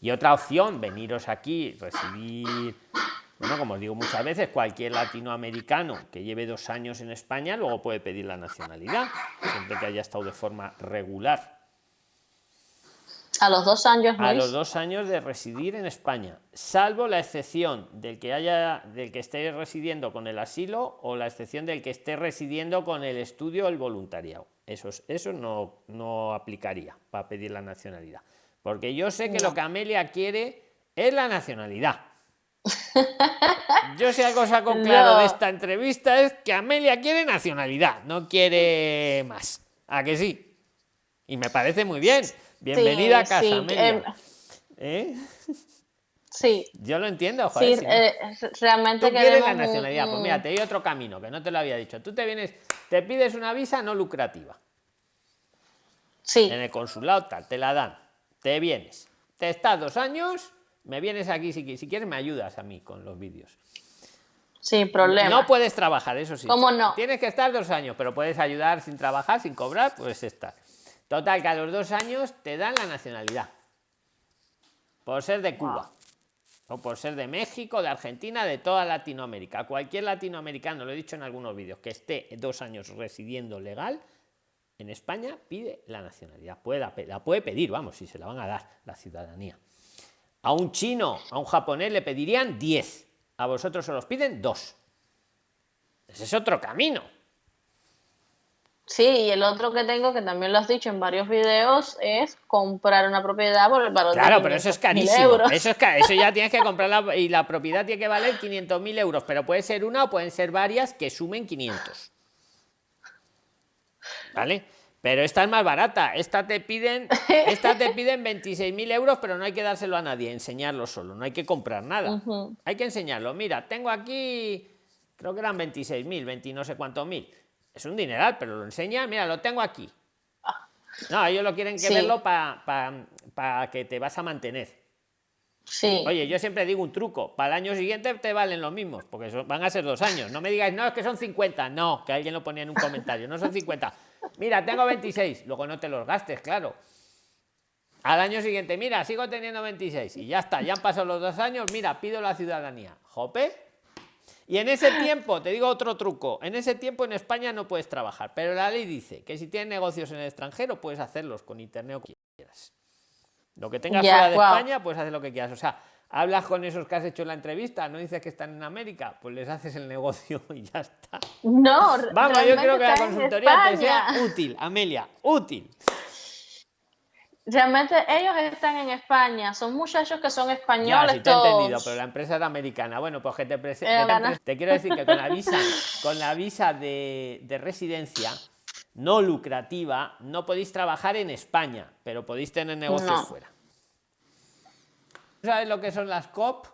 Y otra opción, veniros aquí, recibir bueno, como os digo muchas veces, cualquier latinoamericano que lleve dos años en España luego puede pedir la nacionalidad, siempre que haya estado de forma regular. A los dos años. A los dos años de residir en España, salvo la excepción del que haya, del que esté residiendo con el asilo o la excepción del que esté residiendo con el estudio o el voluntariado. Eso, eso no, no aplicaría para pedir la nacionalidad. Porque yo sé que lo que Amelia quiere es la nacionalidad. Yo si algo saco [laughs] claro de esta entrevista es que Amelia quiere nacionalidad, no quiere más. ¿A que sí? Y me parece muy bien. Bienvenida a casa, Amelia. Em, ¿Eh? Sí. Yo lo entiendo, joder. Sí, eh, realmente Tú quieres la nacionalidad. Pues mira, te doy otro camino que no te lo había dicho. Tú te vienes, te pides una visa no lucrativa. Sí. En el consulado tal, te la dan. Te vienes. Te estás dos años me vienes aquí, si, si quieres me ayudas a mí con los vídeos. Sin problema. No puedes trabajar, eso sí. ¿Cómo no? Tienes que estar dos años, pero puedes ayudar sin trabajar, sin cobrar, pues estar. Total, que a los dos años te dan la nacionalidad. Por ser de Cuba. O por ser de México, de Argentina, de toda Latinoamérica. Cualquier latinoamericano, lo he dicho en algunos vídeos, que esté dos años residiendo legal en España, pide la nacionalidad. Puede, la puede pedir, vamos, si se la van a dar la ciudadanía. A un chino, a un japonés le pedirían 10. A vosotros se los piden 2. Ese es otro camino. Sí, y el otro que tengo, que también lo has dicho en varios videos, es comprar una propiedad por el valor claro, pero eso es carísimo. Eso, es eso ya tienes que [laughs] comprarla y la propiedad tiene que valer 500.000 euros, pero puede ser una o pueden ser varias que sumen 500. ¿Vale? Pero esta es más barata. Esta te piden, [laughs] esta te piden 26.000 euros, pero no hay que dárselo a nadie, enseñarlo solo. No hay que comprar nada. Hay que enseñarlo. Mira, tengo aquí, creo que eran 26.000, 20 no sé cuántos mil. Es un dineral, pero lo enseña. Mira, lo tengo aquí. No, ellos lo quieren que verlo para que te vas a mantener. Sí. Oye, yo siempre digo un truco. Para el año siguiente te valen los mismos, porque van a ser dos años. No me digáis, no, es que son 50. No, que alguien lo ponía en un comentario. No son 50 Mira, tengo 26. Luego no te los gastes, claro. Al año siguiente, mira, sigo teniendo 26. Y ya está, ya han pasado los dos años. Mira, pido la ciudadanía. Jope. Y en ese tiempo, te digo otro truco, en ese tiempo en España no puedes trabajar, pero la ley dice que si tienes negocios en el extranjero puedes hacerlos con internet o quieras. Lo que tengas fuera de España, puedes hacer lo que quieras. O sea, hablas con esos que has hecho en la entrevista, no dices que están en América, pues les haces el negocio [laughs] y ya está. No, vamos, yo creo que la consultoría te sea útil, Amelia, útil. Realmente ellos están en España, son muchachos que son españoles. Ya, te he entendido, pero la empresa era americana. Bueno, pues que te, te, quiero decir que con la visa, [laughs] con la visa de, de residencia no lucrativa, no podéis trabajar en España, pero podéis tener negocios fuera. ¿Sabes lo que son las COP?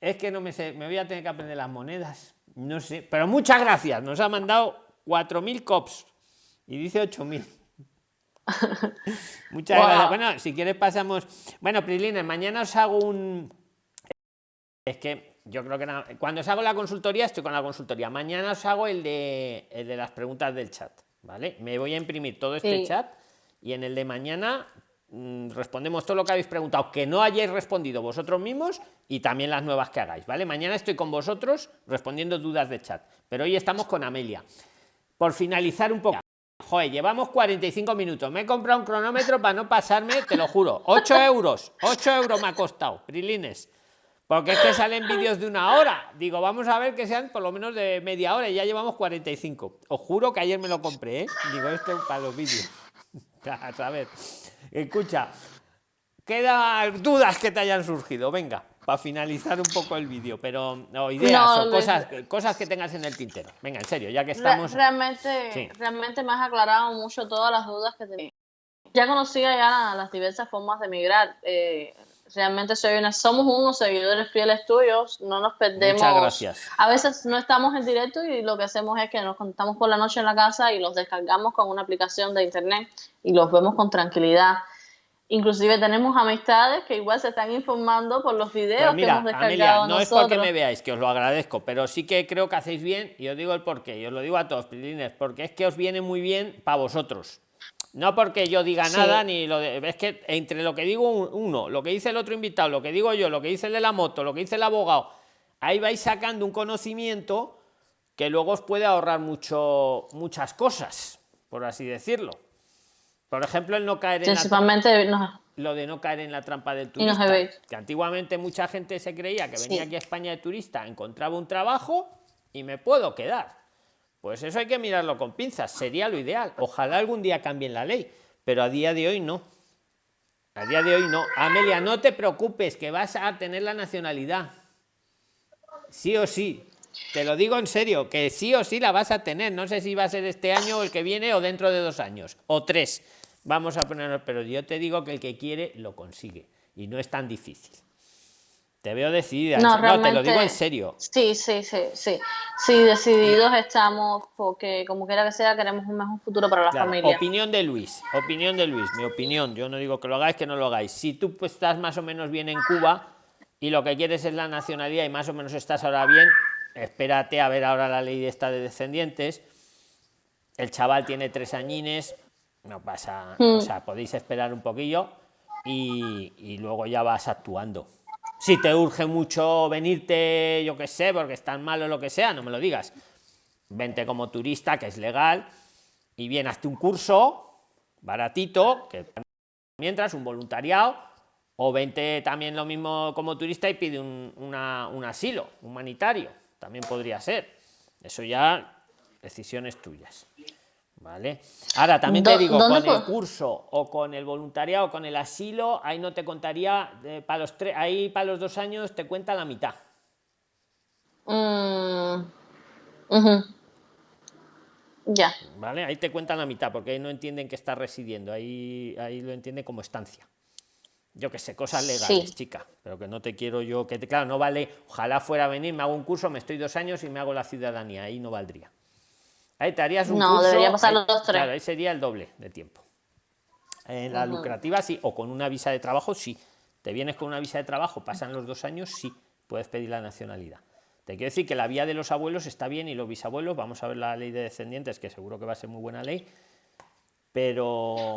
Es que no me sé, me voy a tener que aprender las monedas. No sé, pero muchas gracias. Nos ha mandado 4.000 COPs y dice 8.000. [laughs] muchas gracias. Bueno, si quieres pasamos... Bueno, Prislina, mañana os hago un... Es que yo creo que cuando os hago la consultoría, estoy con la consultoría. Mañana os hago el de, el de las preguntas del chat. ¿Vale? Me voy a imprimir todo este chat y en el de mañana respondemos todo lo que habéis preguntado, que no hayáis respondido vosotros mismos y también las nuevas que hagáis, ¿vale? Mañana estoy con vosotros respondiendo dudas de chat, pero hoy estamos con Amelia. Por finalizar un poco. Joder, llevamos 45 minutos. Me he comprado un cronómetro para no pasarme, te lo juro. 8 euros. 8 euros me ha costado, Prilines. Porque es que salen vídeos de una hora. Digo, vamos a ver que sean por lo menos de media hora y ya llevamos 45. Os juro que ayer me lo compré, ¿eh? Digo, esto para los vídeos. [laughs] A ver, escucha, queda dudas que te hayan surgido. Venga, para finalizar un poco el vídeo, pero no, ideas o cosas, cosas que tengas en el tintero. Venga, en serio, ya que estamos. Realmente, realmente me has aclarado mucho todas las dudas que tenía. Ya conocía ya las diversas formas de migrar. Eh, realmente soy una, somos unos seguidores fieles tuyos, no nos perdemos. Muchas gracias. A veces no estamos en directo y lo que hacemos es que nos contamos por la noche en la casa y los descargamos con una aplicación de internet y los vemos con tranquilidad. Inclusive tenemos amistades que igual se están informando por los videos pues que hemos descargado no es porque me veáis, que os lo agradezco, pero sí que creo que hacéis bien, y os digo el porqué, y os lo digo a todos, porque es que os viene muy bien para vosotros no porque yo diga nada, ni lo de, es que entre lo que digo uno, lo que dice el otro invitado, lo que digo yo, lo que dice el de la moto, lo que dice el abogado, ahí vais sacando un conocimiento que luego os puede ahorrar mucho, muchas cosas, por así decirlo. Por ejemplo, el no caer en la lo de no caer en la trampa del turista. que antiguamente mucha gente se creía que venía aquí a España de turista, encontraba un trabajo y me puedo quedar. Pues eso hay que mirarlo con pinzas, sería lo ideal. Ojalá algún día cambien la ley, pero a día de hoy no. A día de hoy no. Amelia, no te preocupes, que vas a tener la nacionalidad. Sí o sí. Te lo digo en serio, que sí o sí la vas a tener. No sé si va a ser este año o el que viene o dentro de dos años o tres. Vamos a ponernos, pero yo te digo que el que quiere lo consigue y no es tan difícil. Te veo decidida. No, te lo digo en serio. Sí, sí, sí, sí. Sí, decididos estamos porque como quiera que sea queremos un mejor futuro para la familia. Opinión de Luis, opinión de Luis, mi opinión. Yo no digo que lo hagáis, que no lo hagáis. Si tú pues, estás más o menos bien en Cuba y lo que quieres es la nacionalidad y más o menos estás ahora bien, espérate a ver ahora la ley de esta de descendientes. El chaval tiene tres añines, no pasa, o hmm. sea, podéis esperar un poquillo y, y luego ya vas actuando si te urge mucho venirte, yo qué sé, porque están mal o lo que sea, no me lo digas. Vente como turista, que es legal, y bien, hazte un curso baratito, que mientras un voluntariado, o vente también lo mismo como turista y pide un, un asilo humanitario, también podría ser. Eso ya, decisiones tuyas. ¿Vale? Ahora, también te digo, con el curso o con el voluntariado o con el asilo, ahí no te contaría, para los tres, ahí para los dos años te cuenta la mitad. Mm, ya. ¿Vale? Ahí te cuentan la mitad, porque ahí no entienden que está residiendo, ahí, ahí lo entiende como estancia. Yo que sé, cosas legales, chica, pero que no te quiero yo, que te, claro, no vale, ojalá fuera a venir, me hago un curso, me estoy dos años y me hago la ciudadanía, ahí no valdría. Ahí te harías un no, debería pasar los dos, tres. Claro, ahí sería el doble de tiempo. En la lucrativa sí, o con una visa de trabajo sí. Te vienes con una visa de trabajo, pasan los dos años, sí, puedes pedir la nacionalidad. Te quiero decir que la vía de los abuelos está bien y los bisabuelos, vamos a ver la ley de descendientes, que seguro que va a ser muy buena ley, pero,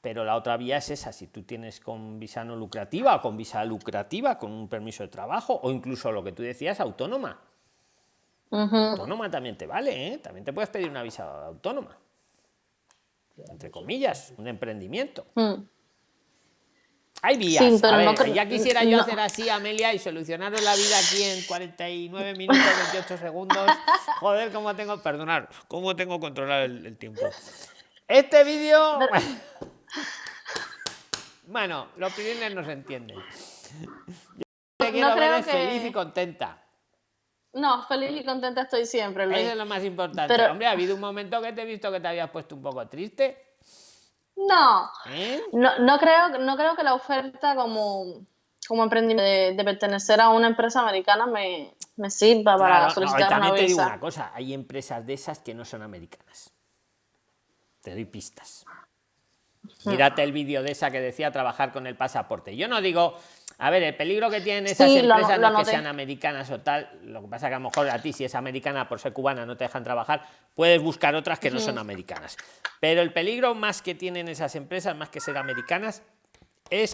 pero la otra vía es esa, si tú tienes con visa no lucrativa o con visa lucrativa, con un permiso de trabajo o incluso lo que tú decías, autónoma, Autónoma también te vale, ¿eh? También te puedes pedir una visa autónoma. Entre comillas, un emprendimiento. Mm. Hay vías. ya quisiera yo hacer así, Amelia, y solucionaros la vida aquí en 49 minutos, 28 segundos. Joder, cómo tengo, perdonar, cómo tengo controlar el, tiempo. Este vídeo... [laughs] Bueno, los clientes no se entienden. Yo te quiero ver feliz y contenta. No, feliz y contenta estoy siempre. Eso es lo más importante. Hombre, ¿ha habido un momento que te he visto que te habías puesto un poco triste? No. ¿Eh? No, no, creo, no creo que la oferta como, como emprendimiento de, pertenecer a una empresa americana me, me sirva para solicitar también una te digo una cosa, hay empresas de esas que no son americanas. Te doy pistas. Mírate el vídeo de esa que decía trabajar con el pasaporte. Yo no digo a ver, el peligro que tienen esas empresas no es que sean americanas o tal, lo que pasa que a lo mejor a ti si es americana por ser cubana no te dejan trabajar, puedes buscar otras que no son americanas. Pero el peligro más que tienen esas empresas, más que ser americanas,